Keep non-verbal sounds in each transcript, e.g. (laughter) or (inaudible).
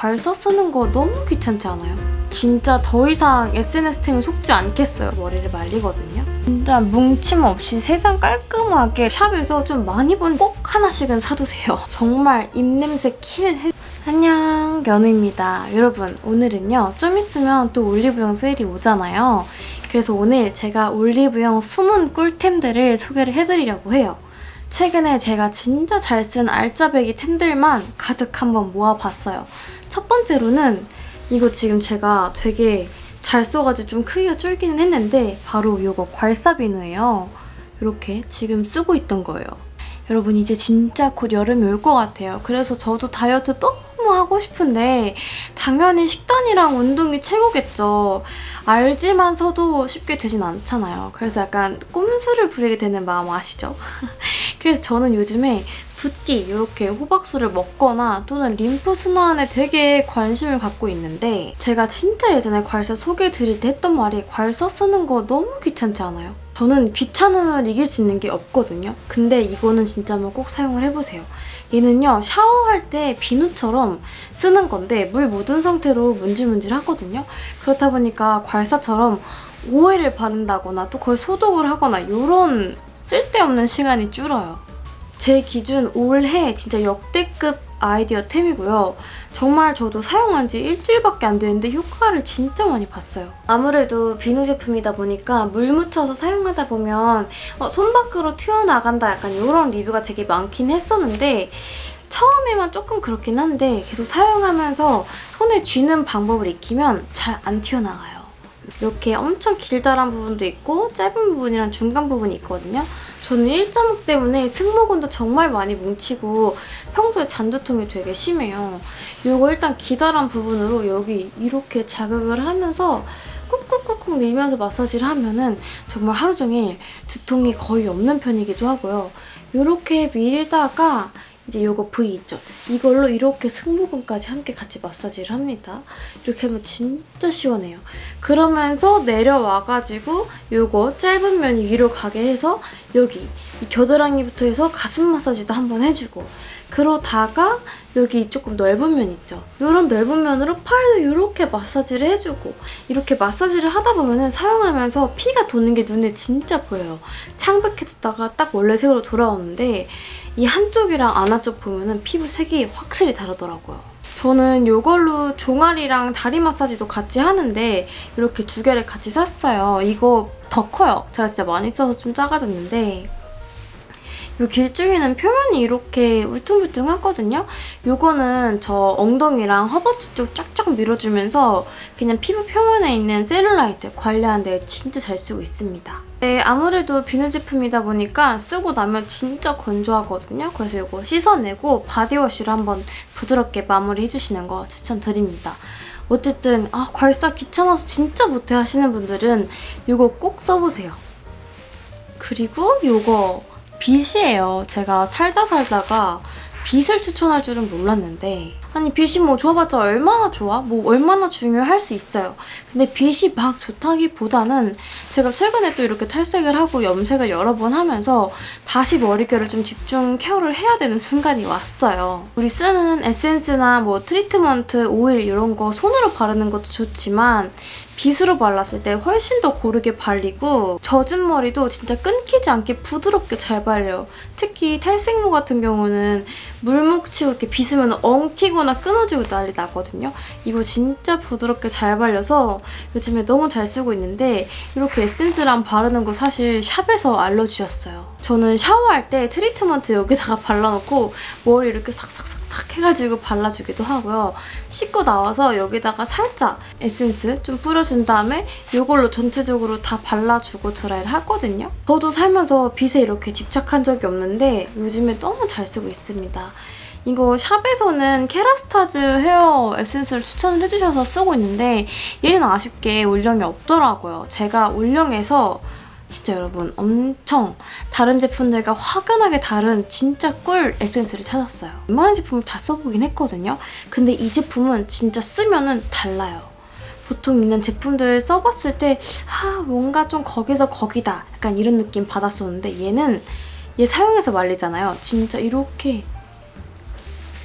발사 쓰는 거 너무 귀찮지 않아요? 진짜 더 이상 SNS템에 속지 않겠어요. 머리를 말리거든요. 진짜 뭉침 없이 세상 깔끔하게 샵에서 좀 많이 본 꼭 하나씩은 사두세요. (laughs) 정말 입냄새 킬 해... 안녕 연우입니다. 여러분 오늘은요 좀 있으면 또 올리브영 세일이 오잖아요. 그래서 오늘 제가 올리브영 숨은 꿀템들을 소개를 해드리려고 해요. 최근에 제가 진짜 잘 쓴 알짜배기 템들만 가득 한번 모아봤어요. 첫 번째로는 이거 지금 제가 되게 잘 써가지고 좀 크기가 줄기는 했는데 바로 이거 괄사비누예요. 이렇게 지금 쓰고 있던 거예요. 여러분 이제 진짜 곧 여름이 올 것 같아요. 그래서 저도 다이어트 너무 하고 싶은데 당연히 식단이랑 운동이 최고겠죠. 알지만서도 쉽게 되진 않잖아요. 그래서 약간 꼼수를 부리게 되는 마음 아시죠? (laughs) 그래서 저는 요즘에 붓기 이렇게 호박수를 먹거나 또는 림프 순환에 되게 관심을 갖고 있는데 제가 진짜 예전에 괄사 소개해드릴 때 했던 말이 괄사 쓰는 거 너무 귀찮지 않아요? 저는 귀찮음을 이길 수 있는 게 없거든요. 근데 이거는 진짜 한번 꼭 사용을 해보세요. 얘는요 샤워할 때 비누처럼 쓰는 건데 물 묻은 상태로 문질문질 하거든요. 그렇다 보니까 괄사처럼 오일을 바른다거나 또 그걸 소독을 하거나 이런 쓸데없는 시간이 줄어요. 제 기준 올해 진짜 역대급 아이디어템이고요. 정말 저도 사용한 지 일주일밖에 안 되는데 효과를 진짜 많이 봤어요. 아무래도 비누 제품이다 보니까 물 묻혀서 사용하다 보면 어, 손 밖으로 튀어나간다 약간 이런 리뷰가 되게 많긴 했었는데 처음에만 조금 그렇긴 한데 계속 사용하면서 손에 쥐는 방법을 익히면 잘 안 튀어나가요. 이렇게 엄청 길다란 부분도 있고 짧은 부분이랑 중간 부분이 있거든요. 저는 일자목 때문에 승모근도 정말 많이 뭉치고 평소에 잔두통이 되게 심해요. 이거 일단 기다란 부분으로 여기 이렇게 자극을 하면서 꾹꾹꾹꾹 밀면서 마사지를 하면은 정말 하루 종일 두통이 거의 없는 편이기도 하고요. 이렇게 밀다가 이제 요거 V 있죠? 이걸로 이렇게 승모근까지 함께 같이 마사지를 합니다. 이렇게 하면 진짜 시원해요. 그러면서 내려와가지고 요거 짧은 면이 위로 가게 해서 여기 이 겨드랑이부터 해서 가슴 마사지도 한번 해주고 그러다가 여기 조금 넓은 면 있죠? 이런 넓은 면으로 팔도 이렇게 마사지를 해주고 이렇게 마사지를 하다 보면 은 사용하면서 피가 도는 게 눈에 진짜 보여요. 창백해졌다가 딱 원래 색으로 돌아오는데 이 한쪽이랑 안아쪽 보면은 피부 색이 확실히 다르더라고요. 저는 이걸로 종아리랑 다리 마사지도 같이 하는데 이렇게 두 개를 같이 샀어요. 이거 더 커요. 제가 진짜 많이 써서 좀 작아졌는데 이 길쭉이는 표면이 이렇게 울퉁불퉁하거든요. 이거는 저 엉덩이랑 허벅지 쪽 쫙쫙 밀어주면서 그냥 피부 표면에 있는 셀룰라이트 관리하는 데 진짜 잘 쓰고 있습니다. 네, 아무래도 비누 제품이다 보니까 쓰고 나면 진짜 건조하거든요. 그래서 이거 씻어내고 바디워시로 한번 부드럽게 마무리 해주시는 거 추천드립니다. 어쨌든 아 괄사 귀찮아서 진짜 못해 하시는 분들은 이거 꼭 써보세요. 그리고 이거 빛이에요. 제가 살다 살다가 빛을 추천할 줄은 몰랐는데 아니 빛이 뭐 좋아봤자 얼마나 좋아? 뭐 얼마나 중요할 수 있어요. 근데 빛이 막 좋다기보다는 제가 최근에 또 이렇게 탈색을 하고 염색을 여러 번 하면서 다시 머릿결을 좀 집중 케어를 해야 되는 순간이 왔어요. 우리 쓰는 에센스나 뭐 트리트먼트, 오일 이런 거 손으로 바르는 것도 좋지만 빗으로 발랐을 때 훨씬 더 고르게 발리고 젖은 머리도 진짜 끊기지 않게 부드럽게 잘 발려요. 특히 탈색모 같은 경우는 물 묻히고 이렇게 빗으면 엉키거나 끊어지고 난리 나거든요. 이거 진짜 부드럽게 잘 발려서 요즘에 너무 잘 쓰고 있는데 이렇게 에센스랑 바르는 거 사실 샵에서 알려주셨어요. 저는 샤워할 때 트리트먼트 여기다가 (laughs) 발라놓고 머리 이렇게 싹싹싹 싹 해가지고 발라주기도 하고요. 씻고 나와서 여기다가 살짝 에센스 좀 뿌려준 다음에 이걸로 전체적으로 다 발라주고 드라이를 하거든요. 저도 살면서 빗에 이렇게 집착한 적이 없는데 요즘에 너무 잘 쓰고 있습니다. 이거 샵에서는 케라스타즈 헤어 에센스를 추천을 해주셔서 쓰고 있는데 얘는 아쉽게 올영이 없더라고요. 제가 올영에서 진짜 여러분 엄청 다른 제품들과 확연하게 다른 진짜 꿀 에센스를 찾았어요. 웬만한 제품을 다 써보긴 했거든요. 근데 이 제품은 진짜 쓰면 은 달라요. 보통 있는 제품들 써봤을 때 아, 뭔가 좀 거기서 거기다 약간 이런 느낌 받았었는데 얘는 얘 사용해서 말리잖아요. 진짜 이렇게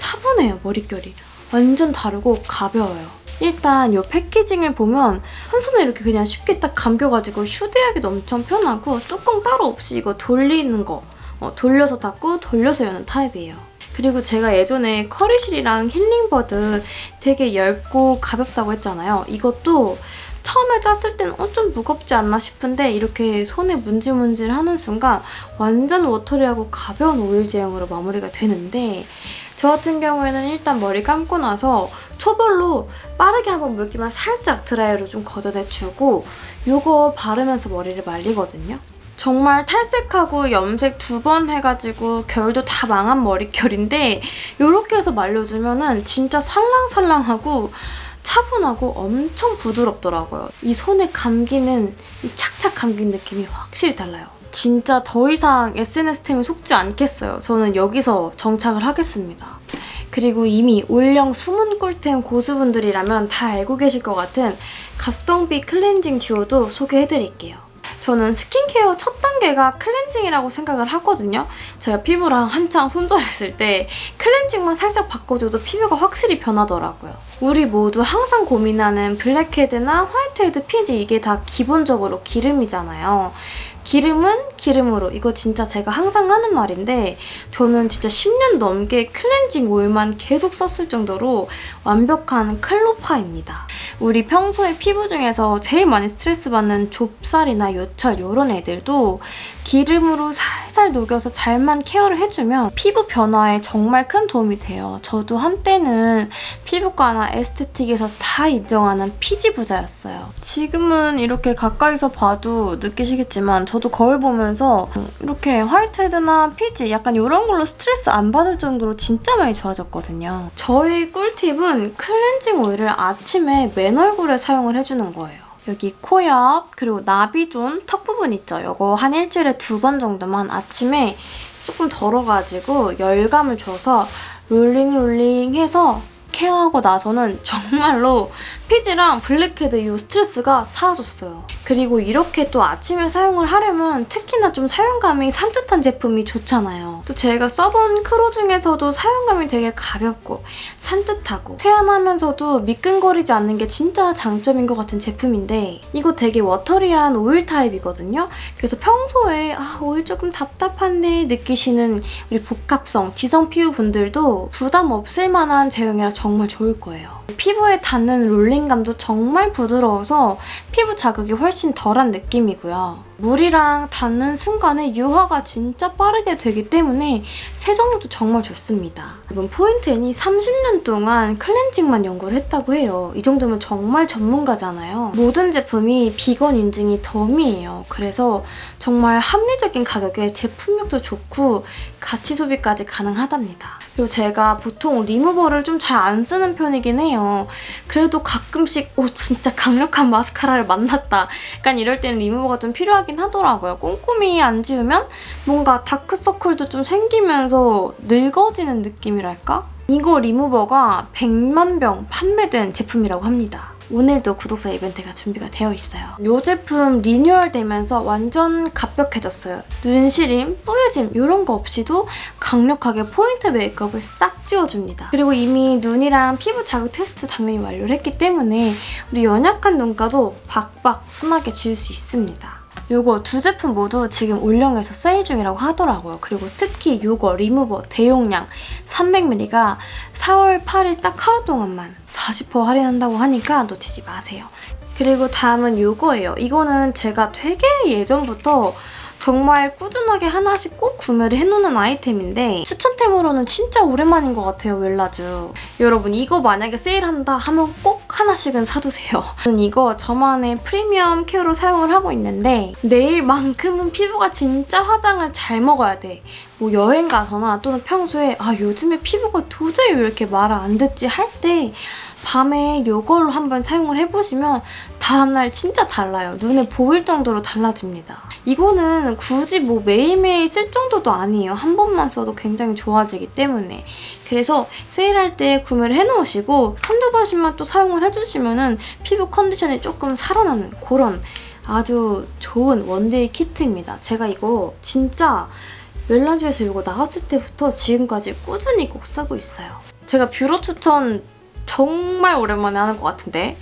차분해요, 머릿결이. 완전 다르고 가벼워요. 일단 이 패키징을 보면 한 손에 이렇게 그냥 쉽게 딱 감겨가지고 휴대하기도 엄청 편하고 뚜껑 따로 없이 이거 돌리는 거 어, 돌려서 닫고 돌려서 여는 타입이에요. 그리고 제가 예전에 커리실이랑 힐링버드 되게 얇고 가볍다고 했잖아요. 이것도 처음에 땄을 때는 어, 좀 무겁지 않나 싶은데 이렇게 손에 문질문질 하는 순간 완전 워터리하고 가벼운 오일 제형으로 마무리가 되는데 저 같은 경우에는 일단 머리 감고 나서 초벌로 빠르게 한번 물기만 살짝 드라이로 좀 걷어내주고 이거 바르면서 머리를 말리거든요. 정말 탈색하고 염색 두 번 해가지고 결도 다 망한 머릿결인데 이렇게 해서 말려주면 은 진짜 살랑살랑하고 차분하고 엄청 부드럽더라고요. 이 손에 감기는 이 착착 감긴 느낌이 확실히 달라요. 진짜 더 이상 SNS템에 속지 않겠어요. 저는 여기서 정착을 하겠습니다. 그리고 이미 올영 숨은 꿀템 고수분들이라면 다 알고 계실 것 같은 가성비 클렌징 듀오도 소개해드릴게요. 저는 스킨케어 첫 단계가 클렌징이라고 생각을 하거든요. 제가 피부랑 한창 손절했을 때 클렌징만 살짝 바꿔줘도 피부가 확실히 변하더라고요. 우리 모두 항상 고민하는 블랙헤드나 화이트헤드 피지 이게 다 기본적으로 기름이잖아요. 기름은 기름으로 이거 진짜 제가 항상 하는 말인데 저는 진짜 10년 넘게 클렌징 오일만 계속 썼을 정도로 완벽한 클오파입니다. 우리 평소에 피부 중에서 제일 많이 스트레스 받는 좁쌀이나 요철 이런 애들도 기름으로 살살 녹여서 잘만 케어를 해주면 피부 변화에 정말 큰 도움이 돼요. 저도 한때는 피부과나 에스테틱에서 다 인정하는 피지 부자였어요. 지금은 이렇게 가까이서 봐도 느끼시겠지만 저도 거울 보면서 이렇게 화이트헤드나 피지 약간 이런 걸로 스트레스 안 받을 정도로 진짜 많이 좋아졌거든요. 저의 꿀팁은 클렌징 오일을 아침에 맨 얼굴에 사용을 해주는 거예요. 여기 코 옆, 그리고 나비존 턱 부분 있죠? 이거 한 일주일에 두 번 정도만 아침에 조금 덜어가지고 열감을 줘서 rolling rolling 해서 케어하고 나서는 정말로 피지랑 블랙헤드 이 스트레스가 사라졌어요. 그리고 이렇게 또 아침에 사용을 하려면 특히나 좀 사용감이 산뜻한 제품이 좋잖아요. 또 제가 써본 클오 중에서도 사용감이 되게 가볍고 산뜻하고 세안하면서도 미끈거리지 않는 게 진짜 장점인 것 같은 제품인데 이거 되게 watery한 오일 타입이거든요. 그래서 평소에 아 오일 조금 답답한데 느끼시는 우리 복합성 지성 피부 분들도 부담 없을 만한 제형이라 정말 좋을 거예요. 피부에 닿는 롤링감도 정말 부드러워서 피부 자극이 훨씬 덜한 느낌이고요. 물이랑 닿는 순간에 유화가 진짜 빠르게 되기 때문에 세정력도 정말 좋습니다. 이번 포인트엔이 30년 동안 클렌징만 연구를 했다고 해요. 이 정도면 정말 전문가잖아요. 모든 제품이 비건 인증이 덤이에요. 그래서 정말 합리적인 가격에 제품력도 좋고 가치 소비까지 가능하답니다. 그리고 제가 보통 리무버를 좀 잘 안 쓰는 편이긴 해요. 그래도 가끔씩 오 진짜 강력한 마스카라를 만났다. 약간 이럴 때는 리무버가 좀 필요하긴 하더라고요. 꼼꼼히 안 지우면 뭔가 다크서클도 좀 생기면서 늙어지는 느낌이랄까? 이거 리무버가 100만 병 판매된 제품이라고 합니다. 오늘도 구독자 이벤트가 준비가 되어 있어요. 이 제품 리뉴얼 되면서 완전 가볍해졌어요. 눈시림, 뿌여짐 이런 거 없이도 강력하게 포인트 메이크업을 싹 지워줍니다. 그리고 이미 눈이랑 피부 자극 테스트 당연히 완료를 했기 때문에 우리 연약한 눈가도 박박 순하게 지울 수 있습니다. 이거 두 제품 모두 지금 올영에서 세일 중이라고 하더라고요. 그리고 특히 이거 리무버 대용량 300ml가 4월 8일 딱 하루 동안만 40% 할인한다고 하니까 놓치지 마세요. 그리고 다음은 이거예요. 이거는 제가 되게 예전부터 정말 꾸준하게 하나씩 꼭 구매를 해놓는 아이템인데 추천템으로는 진짜 오랜만인 것 같아요, 웰라쥬. 여러분 이거 만약에 세일한다 하면 꼭 하나씩은 사두세요. 저는 이거 저만의 프리미엄 케어로 사용을 하고 있는데 내일만큼은 피부가 진짜 화장을 잘 먹어야 돼. 뭐 여행 가거나 또는 평소에 아 요즘에 피부가 도저히 왜 이렇게 말을 안 듣지 할 때 밤에 이걸로 한번 사용을 해보시면 다음날 진짜 달라요. 눈에 보일 정도로 달라집니다. 이거는 굳이 뭐 매일매일 쓸 정도도 아니에요. 한 번만 써도 굉장히 좋아지기 때문에. 그래서 세일할 때 구매를 해놓으시고 한두 번씩만 또 사용을 해주시면 은 피부 컨디션이 조금 살아나는 그런 아주 좋은 one-day 키트입니다. 제가 이거 진짜 멜라주에서 이거 나왔을 때부터 지금까지 꾸준히 꼭 쓰고 있어요. 제가 뷰러 추천 정말 오랜만에 하는 것 같은데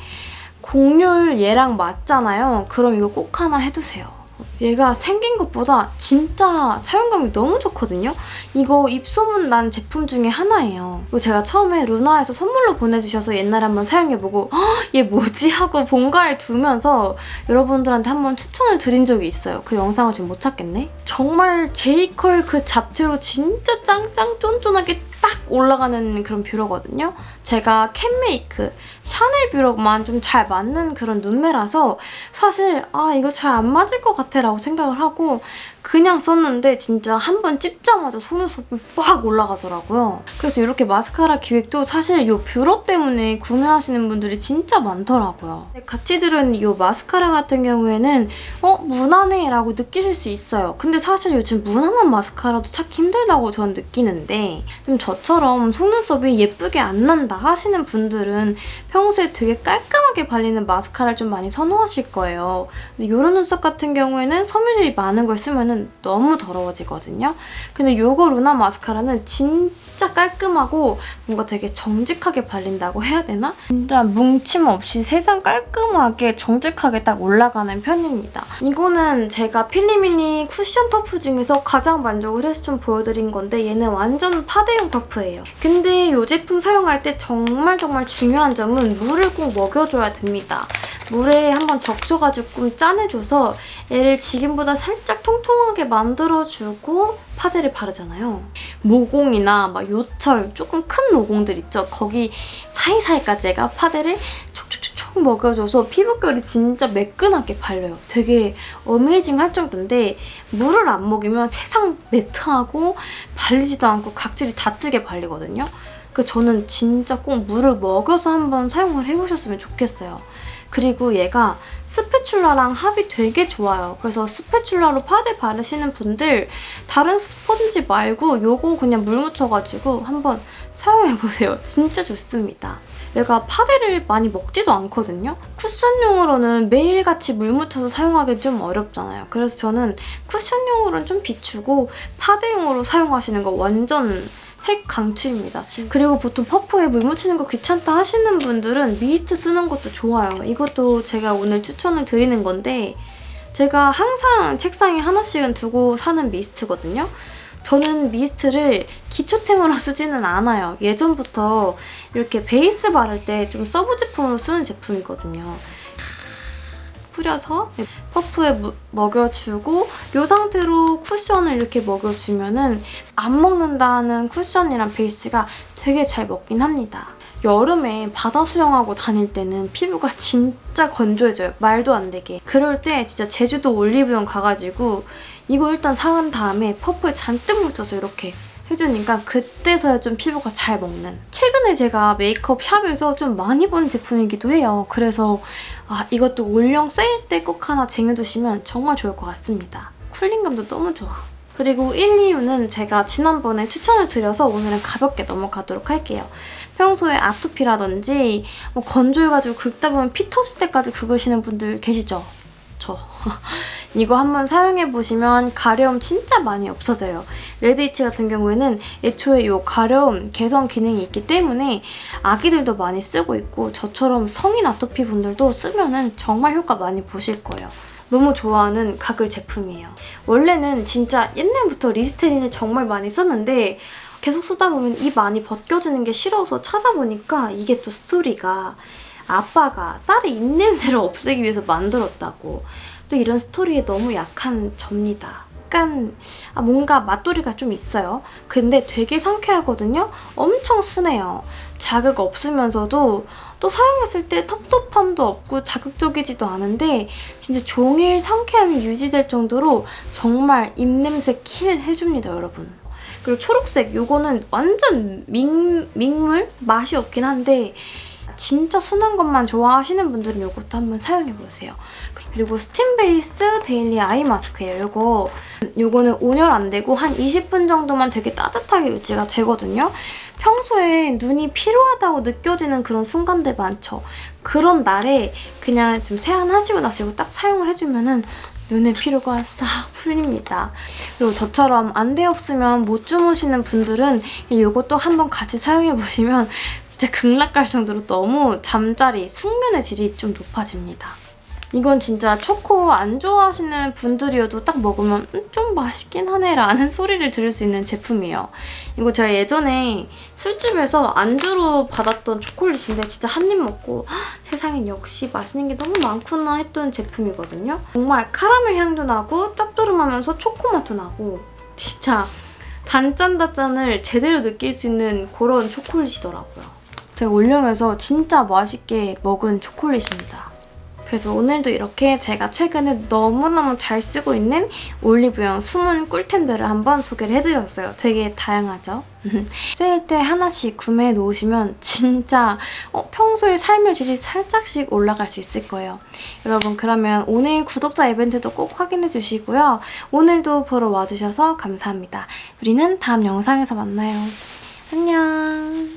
공률 얘랑 맞잖아요. 그럼 이거 꼭 하나 해두세요. 얘가 생긴 것보다 진짜 사용감이 너무 좋거든요? 이거 입소문 난 제품 중에 하나예요. 이거 제가 처음에 루나에서 선물로 보내주셔서 옛날에 한번 사용해보고 "헉, 얘 뭐지? 하고 본가에 두면서 여러분들한테 한번 추천을 드린 적이 있어요. 그 영상을 지금 못 찾겠네? 정말 제이컬 그 잡채로 진짜 짱짱 쫀쫀하게 딱 올라가는 그런 뷰러거든요. 제가 캔메이크, 샤넬 뷰러만 좀 잘 맞는 그런 눈매라서 사실 아 이거 잘 안 맞을 것 같아 라고 생각을 하고 그냥 썼는데 진짜 한 번 찝자마자 속눈썹이 빡 올라가더라고요. 그래서 이렇게 마스카라 기획도 사실 이 뷰러 때문에 구매하시는 분들이 진짜 많더라고요. 같이 들은 이 마스카라 같은 경우에는 어? 무난해 라고 느끼실 수 있어요. 근데 사실 요즘 무난한 마스카라도 찾기 힘들다고 저는 느끼는데 좀 저처럼 속눈썹이 예쁘게 안 난다 하시는 분들은 평소에 되게 깔끔하게 발리는 마스카라를 좀 많이 선호하실 거예요. 근데 이런 눈썹 같은 경우에는 섬유질이 많은 걸 쓰면 너무 더러워지거든요. 근데 요거 루나 마스카라는 진짜 깔끔하고 뭔가 되게 정직하게 발린다고 해야 되나? 진짜 뭉침 없이 세상 깔끔하게 정직하게 딱 올라가는 편입니다. 이거는 제가 필리밀리 쿠션 퍼프 중에서 가장 만족을 해서 좀 보여드린 건데 얘는 완전 파데용 퍼프예요. 근데 이 제품 사용할 때 정말 정말 중요한 점은 물을 꼭 먹여줘야 됩니다. 물에 한번 적셔가지고 좀 짜내줘서 얘를 지금보다 살짝 통통하게 만들어주고 파데를 바르잖아요. 모공이나 막 요철 조금 큰 모공들 있죠? 거기 사이사이까지 얘가 파데를 촉촉촉촉 먹여줘서 피부결이 진짜 매끈하게 발려요. 되게 어메이징 할 정도인데 물을 안 먹이면 세상 매트하고 발리지도 않고 각질이 다 뜨게 발리거든요. 그 저는 진짜 꼭 물을 먹여서 한번 사용을 해보셨으면 좋겠어요. 그리고 얘가 스패츌라랑 합이 되게 좋아요. 그래서 스패츌라로 파데 바르시는 분들 다른 스펀지 말고 요거 그냥 물 묻혀가지고 한번 사용해보세요. (laughs) 진짜 좋습니다. 얘가 파데를 많이 먹지도 않거든요. 쿠션용으로는 매일같이 물 묻혀서 사용하기 좀 어렵잖아요. 그래서 저는 쿠션용으로는 좀 비추고 파데용으로 사용하시는 거 완전 핵 강추입니다. 그리고 보통 퍼프에 물 묻히는 거 귀찮다 하시는 분들은 미스트 쓰는 것도 좋아요. 이것도 제가 오늘 추천을 드리는 건데 제가 항상 책상에 하나씩은 두고 사는 미스트거든요. 저는 미스트를 기초템으로 (laughs) 쓰지는 않아요. 예전부터 이렇게 베이스 바를 때 좀 서브 제품으로 쓰는 제품이거든요. 뿌려서 퍼프에 무, 먹여주고 이 상태로 쿠션을 이렇게 먹여주면 은안 먹는다는 쿠션이랑 베이스가 되게 잘 먹긴 합니다. 여름에 바다 수영하고 다닐 때는 피부가 진짜 건조해져요. 말도 안 되게. 그럴 때 진짜 제주도 올리브영 가가지고 이거 일단 사간 다음에 퍼프에 잔뜩 묻혀서 이렇게 해주니까 그때서야 좀 피부가 잘 먹는 최근에 제가 메이크업 샵에서 좀 많이 본 제품이기도 해요. 그래서 아, 이것도 올영 세일 때 꼭 하나 쟁여두시면 정말 좋을 것 같습니다. 쿨링감도 너무 좋아. 그리고 1, 2유는 제가 지난번에 추천을 드려서 오늘은 가볍게 넘어가도록 할게요. 평소에 아토피라든지 뭐 건조해가지고 긁다 보면 피 터질 때까지 긁으시는 분들 계시죠? 저. (laughs) 이거 한번 사용해보시면 가려움 진짜 많이 없어져요. 레드이치 같은 경우에는 애초에 이 가려움 개선 기능이 있기 때문에 아기들도 많이 쓰고 있고 저처럼 성인 아토피 분들도 쓰면 은 정말 효과 많이 보실 거예요. 너무 좋아하는 가글 제품이에요. 원래는 진짜 옛날부터 리스테린을 정말 많이 썼는데 계속 쓰다 보면 입 많이 벗겨지는 게 싫어서 찾아보니까 이게 또 스토리가 아빠가 딸의 입냄새를 없애기 위해서 만들었다고 또 이런 스토리에 너무 약한 접니다. 약간 아, 뭔가 맛돌이가 좀 있어요. 근데 되게 상쾌하거든요. 엄청 순해요. 자극 없으면서도 또 사용했을 때 텁텁함도 없고 자극적이지도 않은데 진짜 종일 상쾌함이 유지될 정도로 정말 입냄새 kill 해줍니다, 여러분. 그리고 초록색 이거는 완전 맹, 맹물? 맛이 없긴 한데 진짜 순한 것만 좋아하시는 분들은 이것도 한번 사용해보세요. 그리고 스팀 베이스 daily eye mask예요. 이거 이거는 온열 안 되고 한 20분 정도만 되게 따뜻하게 유지가 되거든요. 평소에 눈이 피로하다고 느껴지는 그런 순간들 많죠. 그런 날에 그냥 좀 세안하시고 나서 이거 딱 사용을 해주면 은 눈의 피로가 싹 풀립니다. 그리고 저처럼 안대 없으면 못 주무시는 분들은 이것도 한번 같이 사용해보시면 진짜 극락 갈 정도로 너무 잠자리, 숙면의 질이 좀 높아집니다. 이건 진짜 초코 안 좋아하시는 분들이어도 딱 먹으면 음, 좀 맛있긴 하네 라는 소리를 들을 수 있는 제품이에요. 이거 제가 예전에 술집에서 안주로 받았던 초콜릿인데 진짜 한 입 먹고 "헉, 세상엔 역시 맛있는 게 너무 많구나 했던 제품이거든요. 정말 카라멜 향도 나고 짭조름하면서 초코 맛도 나고 진짜 단짠단짠을 제대로 느낄 수 있는 그런 초콜릿이더라고요. 제가 올영에서 진짜 맛있게 먹은 초콜릿입니다. 그래서 오늘도 이렇게 제가 최근에 너무너무 잘 쓰고 있는 올리브영 숨은 꿀템들을 한번 소개를 해드렸어요. 되게 다양하죠? (laughs) 세일 때 하나씩 구매해 놓으시면 진짜 어, 평소에 삶의 질이 살짝씩 올라갈 수 있을 거예요. 여러분 그러면 오늘 구독자 이벤트도 꼭 확인해 주시고요. 오늘도 보러 와주셔서 감사합니다. 우리는 다음 영상에서 만나요. 안녕.